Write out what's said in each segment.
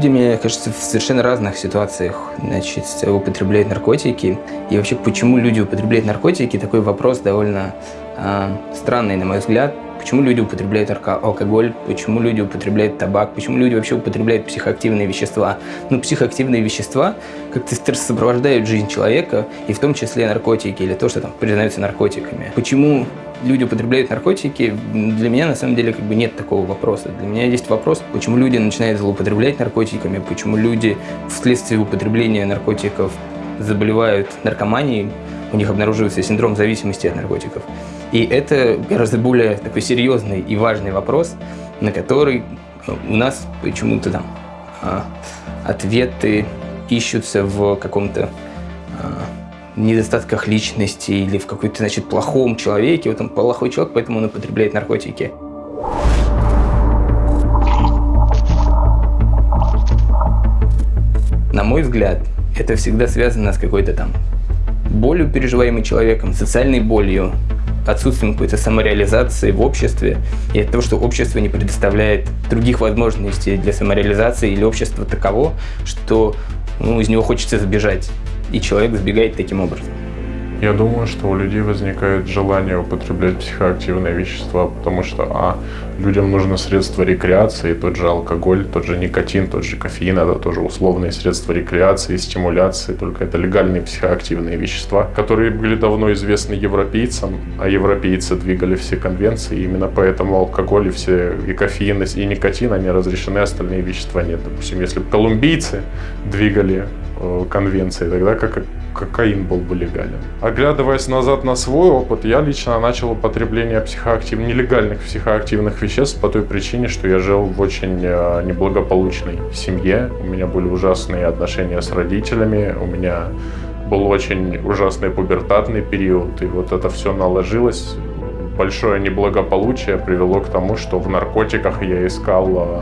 Люди, мне кажется, в совершенно разных ситуациях значит, употребляют наркотики. И вообще, почему люди употребляют наркотики, такой вопрос довольно э, странный, на мой взгляд. Почему люди употребляют алкоголь, почему люди употребляют табак, почему люди вообще употребляют психоактивные вещества. Ну, психоактивные вещества как-то сопровождают жизнь человека, и в том числе наркотики, или то, что там признаются наркотиками. Почему люди употребляют наркотики, для меня на самом деле как бы нет такого вопроса. Для меня есть вопрос, почему люди начинают злоупотреблять наркотиками, почему люди вследствие употребления наркотиков заболевают наркоманией, у них обнаруживается синдром зависимости от наркотиков. И это гораздо более такой серьезный и важный вопрос, на который у нас почему-то там а, ответы ищутся в каком-то а, недостатках личности или в какой-то, значит, плохом человеке. Вот он плохой человек, поэтому он употребляет наркотики. На мой взгляд, это всегда связано с какой-то там болью, переживаемой человеком, социальной болью, отсутствием какой-то самореализации в обществе и от того, что общество не предоставляет других возможностей для самореализации или общество таково, что ну, из него хочется сбежать и человек сбегает таким образом. Я думаю, что у людей возникает желание употреблять психоактивные вещества, потому что, а, людям нужно средства рекреации, тот же алкоголь, тот же никотин, тот же кофеин, это тоже условные средства рекреации, стимуляции, только это легальные психоактивные вещества, которые были давно известны европейцам, а европейцы двигали все конвенции, именно поэтому алкоголь и все, и кофеин, и никотин, они разрешены, остальные вещества нет. Допустим, если колумбийцы двигали э, конвенции, тогда как кокаин был бы легален. Оглядываясь назад на свой опыт, я лично начал употребление психоактив... нелегальных психоактивных веществ по той причине, что я жил в очень э, неблагополучной семье. У меня были ужасные отношения с родителями, у меня был очень ужасный пубертатный период, и вот это все наложилось. Большое неблагополучие привело к тому, что в наркотиках я искал э,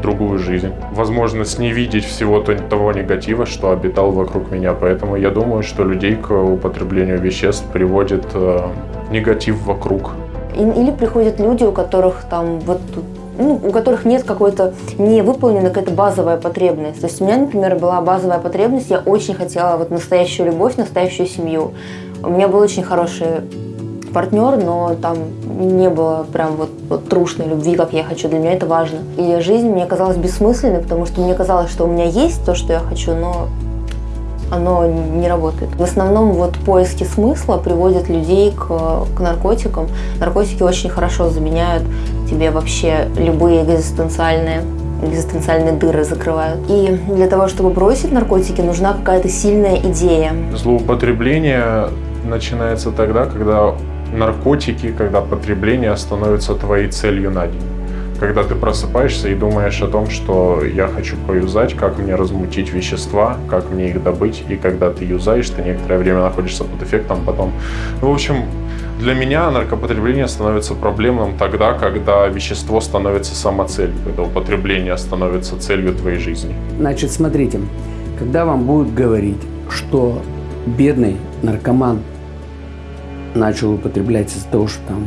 другую жизнь. Возможность не видеть всего того негатива, что обитал вокруг меня. Поэтому я думаю, что людей к употреблению веществ приводит э, негатив вокруг. Или приходят люди, у которых там вот ну, у которых нет какой-то не выполнена какая-то базовая потребность. То есть у меня, например, была базовая потребность, я очень хотела вот настоящую любовь, настоящую семью. У меня был очень хороший партнер, но там не было прям вот, вот трушной любви, как я хочу. Для меня это важно. И жизнь мне казалась бессмысленной, потому что мне казалось, что у меня есть то, что я хочу, но оно не работает. В основном вот поиски смысла приводят людей к, к наркотикам. Наркотики очень хорошо заменяют тебе вообще любые экзистенциальные экзистенциальные дыры закрывают. И для того, чтобы бросить наркотики, нужна какая-то сильная идея. Злоупотребление начинается тогда, когда наркотики, когда потребление становится твоей целью на день. Когда ты просыпаешься и думаешь о том, что я хочу поюзать, как мне размутить вещества, как мне их добыть, и когда ты юзаешь, ты некоторое время находишься под эффектом, потом... Ну, в общем, для меня наркопотребление становится проблемным тогда, когда вещество становится самоцелью, когда употребление становится целью твоей жизни. Значит, смотрите, когда вам будут говорить, что бедный наркоман начал употреблять из-за того, что там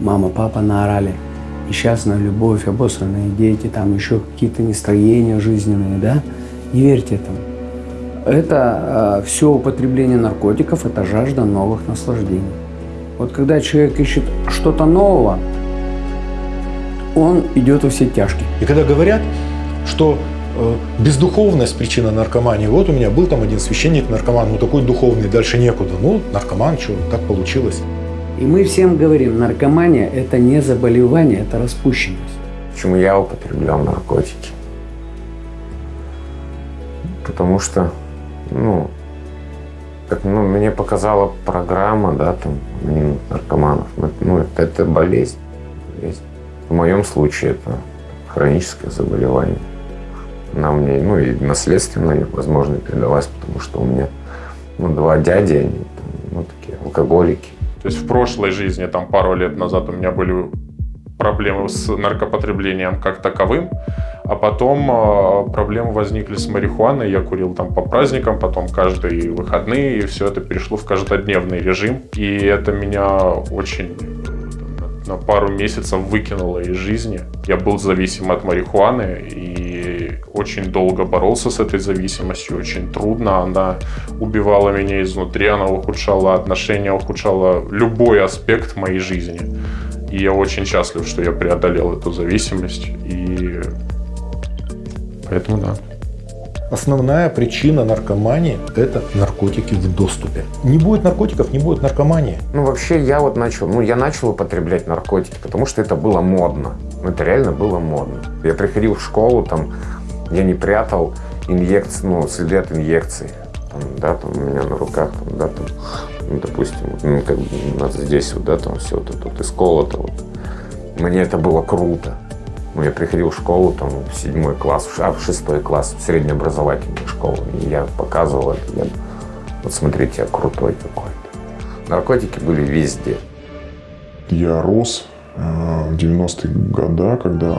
мама, папа наорали, несчастная любовь, обосранные дети, там еще какие-то нестроения жизненные, да, не верьте этому. Это э, а, все употребление наркотиков, это жажда новых наслаждений. Вот когда человек ищет что-то нового, он идет во все тяжкие. И когда говорят, что бездуховность причина наркомании. Вот у меня был там один священник наркоман, ну такой духовный, дальше некуда. Ну, наркоман, что, так получилось. И мы всем говорим, наркомания – это не заболевание, это распущенность. Почему я употреблял наркотики? Потому что, ну, как ну, мне показала программа, да, там, минут наркоманов. Ну, это, это болезнь. болезнь. В моем случае это хроническое заболевание она мне, ну и наследственно, возможно, передалась, потому что у меня ну, два дяди, они ну, такие алкоголики. То есть в прошлой жизни, там пару лет назад у меня были проблемы с наркопотреблением как таковым, а потом э, проблемы возникли с марихуаной, я курил там по праздникам, потом каждые выходные, и все это перешло в каждодневный режим, и это меня очень на пару месяцев выкинуло из жизни. Я был зависим от марихуаны, и очень долго боролся с этой зависимостью, очень трудно. Она убивала меня изнутри, она ухудшала отношения, ухудшала любой аспект моей жизни. И я очень счастлив, что я преодолел эту зависимость. И поэтому да. Основная причина наркомании – это наркотики в доступе. Не будет наркотиков, не будет наркомании. Ну, вообще, я вот начал, ну, я начал употреблять наркотики, потому что это было модно. Ну, это реально было модно. Я приходил в школу, там, я не прятал инъекции, ну, следы от инъекций. Там, да, там у меня на руках, там, да, там, ну, допустим, ну, как бы у здесь вот, да, там все вот это вот исколото, вот. Мне это было круто. Ну, я приходил в школу, там, в седьмой класс, а в шестой класс, в среднеобразовательную школу. И я показывал это. Я, вот смотрите, я крутой какой-то. Наркотики были везде. Я рос в 90-е годы, когда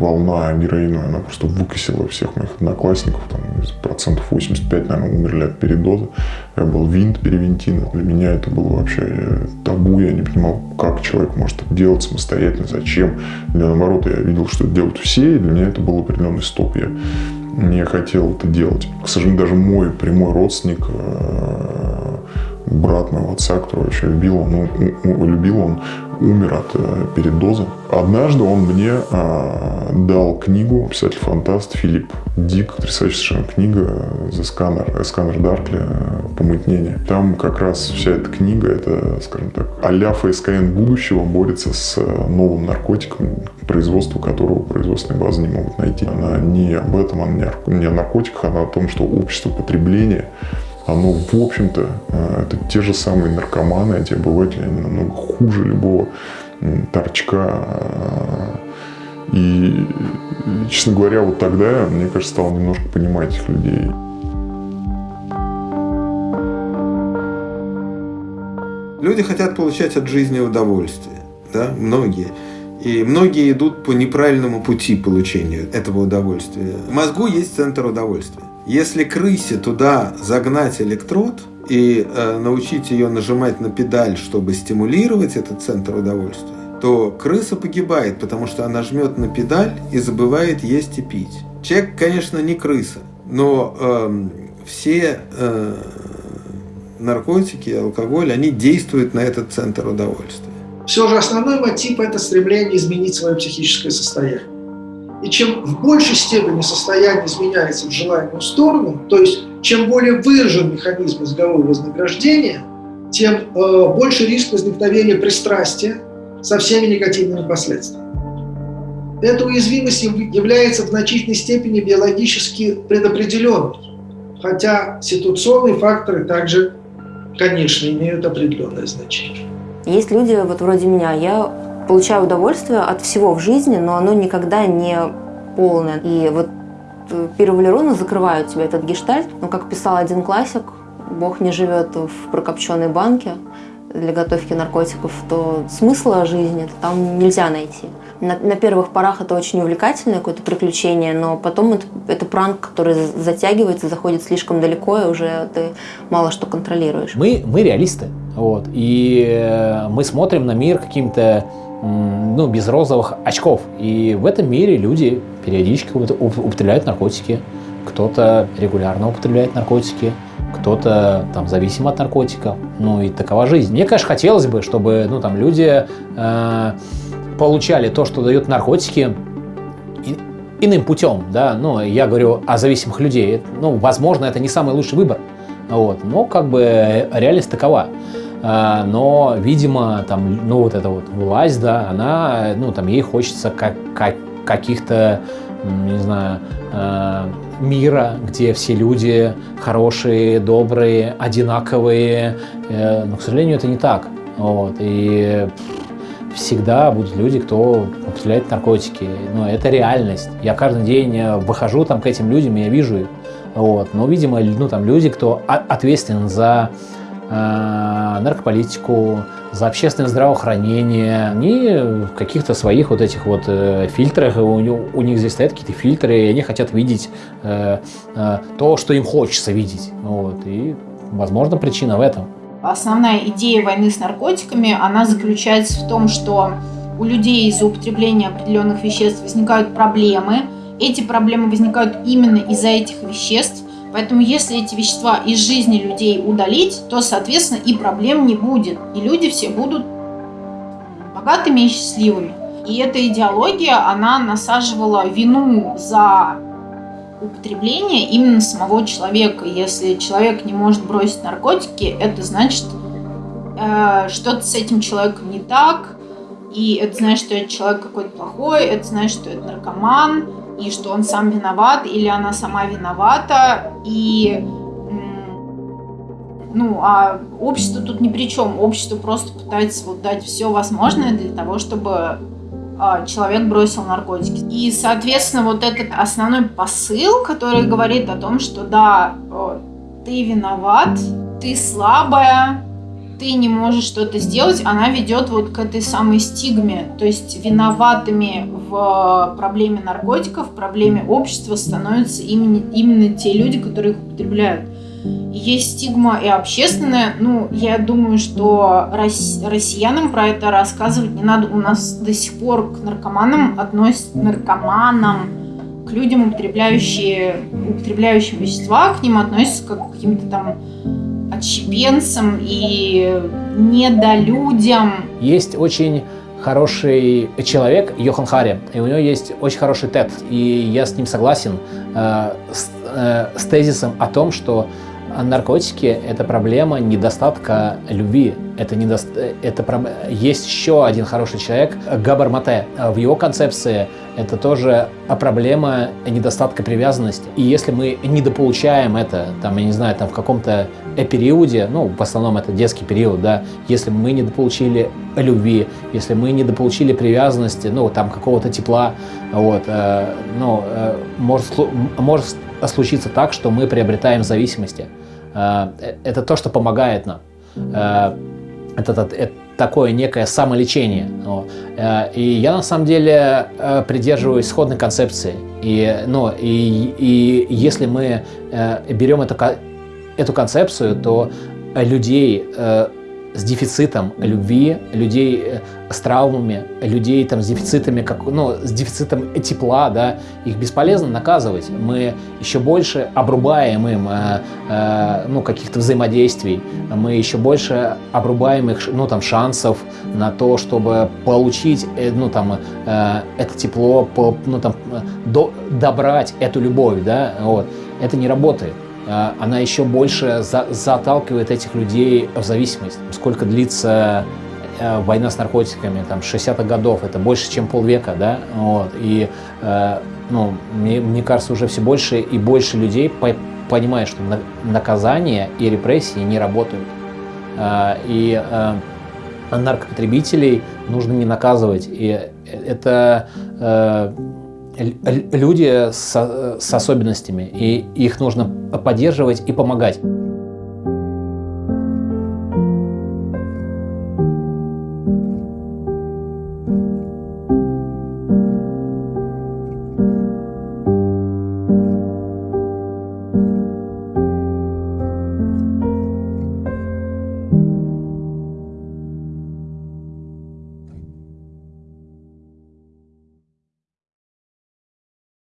волна героина, она просто выкосила всех моих одноклассников, там, процентов 85, наверное, умерли от передоза. Я был винт, перевинтин. Для меня это было вообще э, табу, я не понимал, как человек может это делать самостоятельно, зачем. Для наоборот, я видел, что это делают все, и для меня это был определенный стоп. Я не хотел это делать. К сожалению, даже мой прямой родственник э, брат моего отца, который вообще любил, он, любил, он умер от э, передоза. Однажды он мне э, дал книгу, писатель-фантаст Филипп Дик, потрясающая совершенно книга «The Scanner», «Сканер Даркли. Помутнение». Там как раз вся эта книга, это, скажем так, а-ля ФСКН будущего борется с э, новым наркотиком, производство которого производственные базы не могут найти. Она не об этом, она не о наркотиках, она о том, что общество потребления оно, в общем-то, э, это те же самые наркоманы, эти обыватели, они намного хуже любого торчка. Э, и, честно говоря, вот тогда, мне кажется, стал немножко понимать этих людей. Люди хотят получать от жизни удовольствие, да, многие. И многие идут по неправильному пути получения этого удовольствия. В мозгу есть центр удовольствия. Если крысе туда загнать электрод и э, научить ее нажимать на педаль, чтобы стимулировать этот центр удовольствия, то крыса погибает, потому что она жмет на педаль и забывает есть и пить. Человек, конечно, не крыса, но э, все э, наркотики, алкоголь, они действуют на этот центр удовольствия. Все же основной мотив – это стремление изменить свое психическое состояние. И чем в большей степени состояние изменяется в желаемую сторону, то есть чем более выражен механизм мозгового вознаграждения, тем э, больше риск возникновения пристрастия со всеми негативными последствиями. Эта уязвимость является в значительной степени биологически предопределенной, хотя ситуационные факторы также, конечно, имеют определенное значение. Есть люди, вот вроде меня, я получаю удовольствие от всего в жизни, но оно никогда не полное. И вот э, пировалероны закрывают тебе этот гештальт. Но, как писал один классик, Бог не живет в прокопченной банке для готовки наркотиков, то смысла жизни там нельзя найти. На, на первых порах это очень увлекательное какое-то приключение, но потом это, это пранк, который затягивается, заходит слишком далеко, и уже ты мало что контролируешь. Мы, мы реалисты, вот, и э, мы смотрим на мир каким-то ну, без розовых очков. И в этом мире люди периодически употребляют наркотики. Кто-то регулярно употребляет наркотики, кто-то там зависим от наркотиков. Ну и такова жизнь. Мне, конечно, хотелось бы, чтобы ну, там, люди э, получали то, что дают наркотики, и, иным путем. Да? Ну, я говорю о зависимых людей. Ну, возможно, это не самый лучший выбор. Вот. Но как бы реальность такова. А, но, видимо, там, ну, вот эта вот власть, да, она, ну, там, ей хочется как, как, каких-то, не знаю, а, мира, где все люди хорошие, добрые, одинаковые. Э, но, к сожалению, это не так. Вот. И всегда будут люди, кто употребляет наркотики. Но это реальность. Я каждый день э, выхожу там к этим людям, и я вижу их. Вот. Но, видимо, ну, там люди, кто ответственен за наркополитику, за общественное здравоохранение. Они в каких-то своих вот этих вот э, фильтрах, у, у них здесь стоят какие-то фильтры, и они хотят видеть э, э, то, что им хочется видеть. Вот. И, возможно, причина в этом. Основная идея войны с наркотиками, она заключается в том, что у людей из-за употребления определенных веществ возникают проблемы, эти проблемы возникают именно из-за этих веществ. Поэтому если эти вещества из жизни людей удалить, то, соответственно, и проблем не будет. И люди все будут богатыми и счастливыми. И эта идеология, она насаживала вину за употребление именно самого человека. Если человек не может бросить наркотики, это значит, э, что-то с этим человеком не так, и это значит, что этот человек какой-то плохой, это значит, что это наркоман, и что он сам виноват, или она сама виновата, и ну, а общество тут ни при чем. Общество просто пытается вот дать все возможное для того, чтобы а, человек бросил наркотики. И, соответственно, вот этот основной посыл, который говорит о том, что да, ты виноват, ты слабая, ты не можешь что-то сделать, она ведет вот к этой самой стигме. То есть виноватыми в проблеме наркотиков, в проблеме общества становятся именно, именно те люди, которые их употребляют есть стигма и общественная. Ну, я думаю, что россиянам про это рассказывать не надо. У нас до сих пор к наркоманам относятся наркоманам, к людям, употребляющие, употребляющим вещества, к ним относятся как к каким-то там отщепенцам и недолюдям. Есть очень хороший человек, Йохан Хари, и у него есть очень хороший тет, и я с ним согласен э, с, э, с тезисом о том, что наркотики – это проблема недостатка любви. Это, недо... это Есть еще один хороший человек, Габар Мате. В его концепции это тоже проблема недостатка привязанности. И если мы недополучаем это, там, я не знаю, там в каком-то периоде, ну, в основном это детский период, да, если мы недополучили любви, если мы недополучили привязанности, ну, там, какого-то тепла, вот, э, ну, э, может, может случиться так, что мы приобретаем зависимости. Э, это то, что помогает нам. Э, это, это, это такое некое самолечение. Э, и я на самом деле придерживаюсь сходной концепции. И, ну, и, и если мы берем эту, эту концепцию, то людей с дефицитом любви, людей э, с травмами, людей там, с дефицитами, как, ну, с дефицитом тепла, да, их бесполезно наказывать. Мы еще больше обрубаем им э, э, ну, каких-то взаимодействий, мы еще больше обрубаем их ну, там, шансов на то, чтобы получить э, ну, там, э, это тепло, по, ну, там, до, добрать эту любовь. Да, вот. Это не работает. А, она еще больше за, заталкивает этих людей в зависимость. Сколько длится э, война с наркотиками, там, 60-х годов, это больше, чем полвека, да, вот, и, э, ну, мне, мне кажется, уже все больше и больше людей по понимают, что на наказание и репрессии не работают, э, и э, наркопотребителей нужно не наказывать, и это люди с, с особенностями, и их нужно поддерживать и помогать.